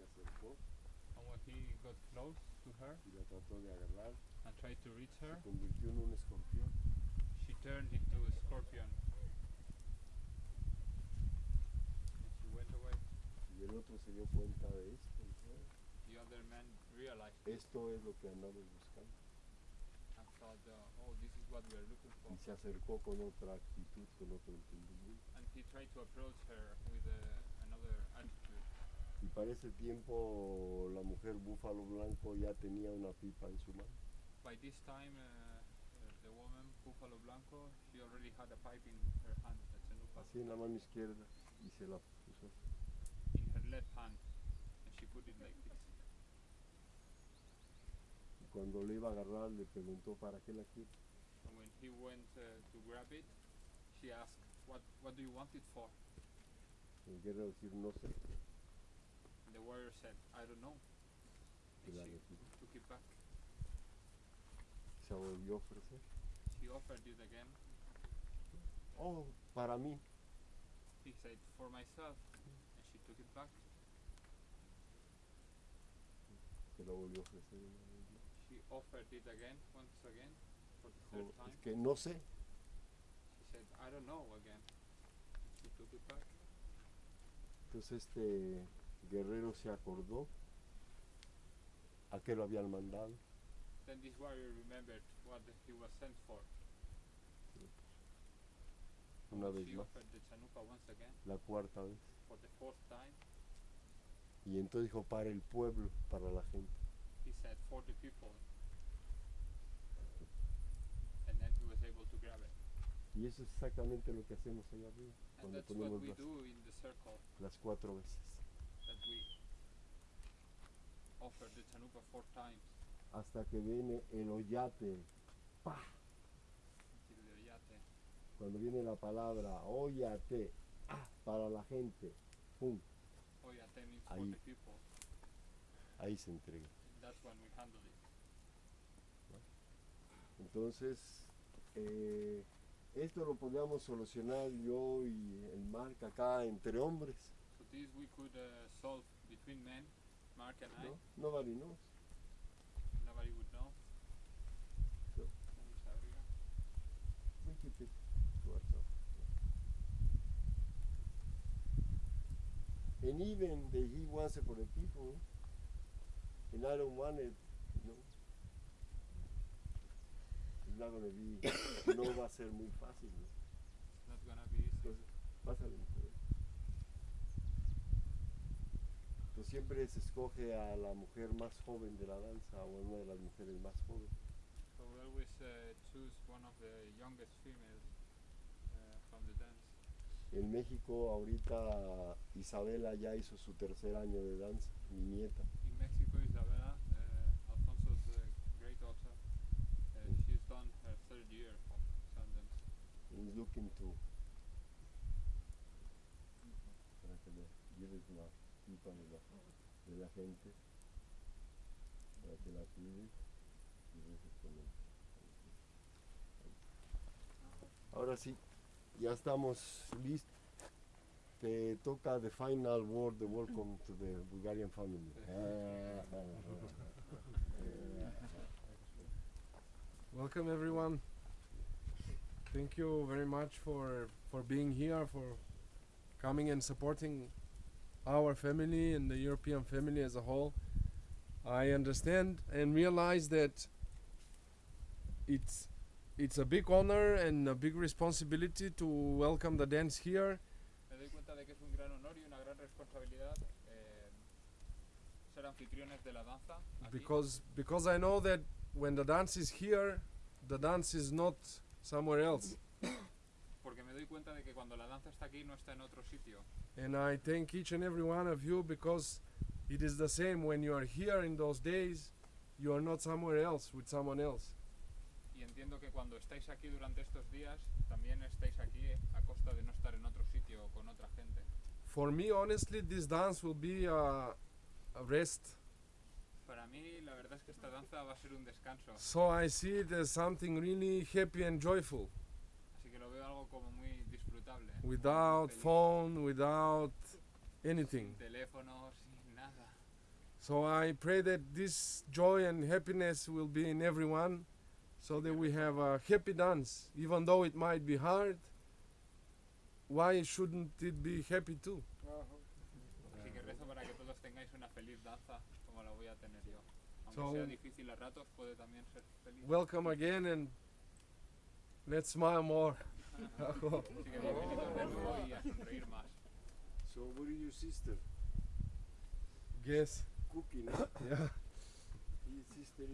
se acercó And when he got close to her y la trató de agarrar, and tried to reach her, se convirtió en un escorpión. she turned into a scorpion. And she went away. Y el otro se dio cuenta de esto. The other man realized Esto es lo que andamos buscando. and thought, uh, oh, this is what we are looking for. Y se acercó con otra actitud, con otro entendimiento. And he tried to approach her with uh, another attitude. Para ese tiempo la mujer búfalo blanco ya tenía una pipa en su mano. By this time, uh, uh, the woman, Buffalo Blanco, she already had a pipe in her hand, a Así en la mano izquierda y se la puso. in her left hand, and she put it like this. Y cuando le iba a agarrar le preguntó para qué la quiere. And when he went uh, to grab it, she asked, "What? What do you want it for?" El guerrero decir no sé. And the warrior said, "I don't know." And she took it back. Se volvió a ofrecer. She offered it again. Oh, para mí. He said, "For myself," and she took it back. Se la volvió a ofrecer. She offered it again, once again, for the third time. es que no sé. She said, "I don't know." Again. She took it back. Entonces este guerrero se acordó a qué lo habían mandado. Then this warrior remembered what he was sent for. Una vez más, la cuarta vez. for the fourth time. Y entonces dijo para el pueblo, para la gente. He said for the people. And then he was able to grab it. Y eso es exactamente lo que hacemos allá arriba, And cuando that's what ponemos we las, do in the circle, las cuatro veces. Hasta que viene el oyate. the yate. Cuando viene la palabra oyate, ah, para la gente, pum, Ahí. the people. ahí se entrega. That's when we handle it. Entonces, eh, esto lo podíamos solucionar yo y el Marc acá entre hombres, So this we could uh, solve between men, Mark and I. ¿no? Nobody knows. Nobody would know. So, we keep it to ourselves. And even that he wants it for the people, and I don't want it, you know. It's not gonna be, no va a ser muy fácil. It's not gonna be easy. Entonces, pásale, Entonces siempre se escoge a la mujer más joven de la danza o una de las mujeres más jóvenes. So we always uh, choose one of the youngest females uh, from the dance. En México ahorita Isabela ya hizo su tercer año de danza, mi nieta. In Mexico, Isabella, uh, Alfonso's great daughter, uh, she's done her third year of Sundance. And looking to para que le lleves la pipa de la, de la gente, para que la cuides y reces con él. Ahora sí, ya estamos listos. Te toca the final word, the welcome to the Bulgarian family. Welcome everyone. Thank you very much for for being here, for coming and supporting our family and the European family as a whole. I understand and realize that it's it's a big honor and a big responsibility to welcome the dance here Me doy cuenta de que es un gran honor y una gran responsabilidad eh, ser anfitriones de la danza aquí, because because I know that when the dance is here, the dance is not somewhere else. porque me doy cuenta de que cuando la danza está aquí no está en otro sitio. And I thank each and every one of you because it is the same when you are here in those days, you are not somewhere else with someone else. Y entiendo que cuando estáis aquí durante estos días, también estáis aquí eh, a costa de no estar en otro sitio o con otra gente. For me, honestly, this dance will be a, a rest. Para mí, la verdad es que esta danza va a ser un descanso, So I see it as something really happy and joyful, así que lo veo algo como muy disfrutable. without phone, without anything. Teléfono, sin nada. So I pray that this joy and happiness will be in everyone so that we have a happy dance. Even though it might be hard, why shouldn't it be happy too? Así que rezo para que todos tengáis una feliz danza como la voy a tener yo. Aunque So- sea difícil a ratos, puede también ser feliz. Welcome again and let's smile more. Así que bienvenidos de nuevo y a sonreír más. So what is your sister? Guess. Cooking, huh? Yeah. His sister